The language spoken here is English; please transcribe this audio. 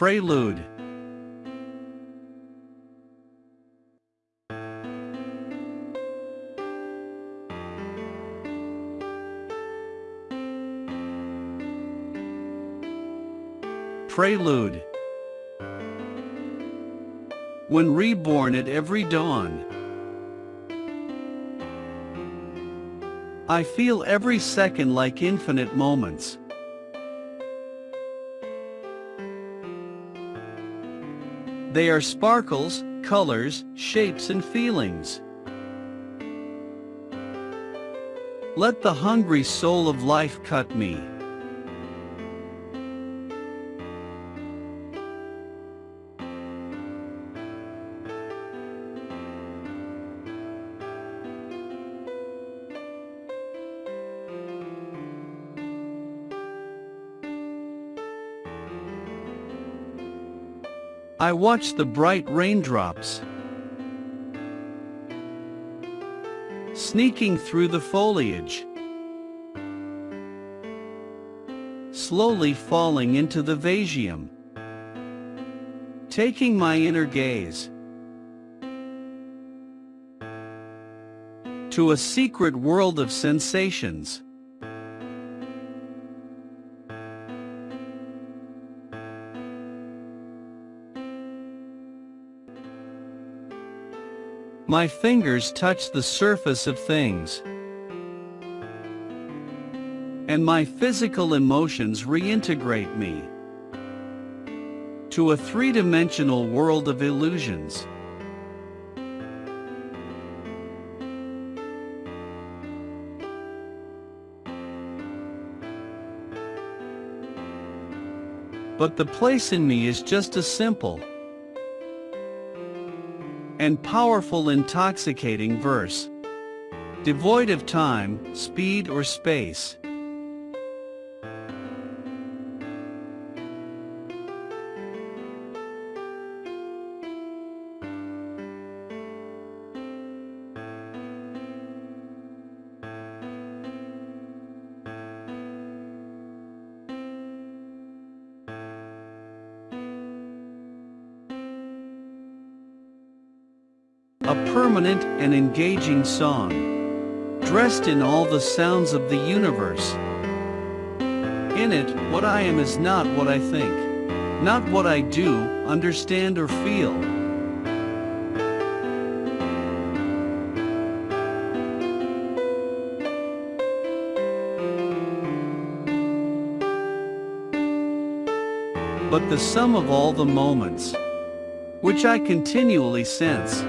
Prelude Prelude When reborn at every dawn I feel every second like infinite moments. They are sparkles, colors, shapes and feelings. Let the hungry soul of life cut me. I watch the bright raindrops sneaking through the foliage, slowly falling into the vasium, taking my inner gaze to a secret world of sensations. My fingers touch the surface of things. And my physical emotions reintegrate me to a three-dimensional world of illusions. But the place in me is just as simple, and powerful intoxicating verse. Devoid of time, speed or space. A permanent and engaging song, dressed in all the sounds of the universe. In it, what I am is not what I think, not what I do, understand or feel. But the sum of all the moments, which I continually sense,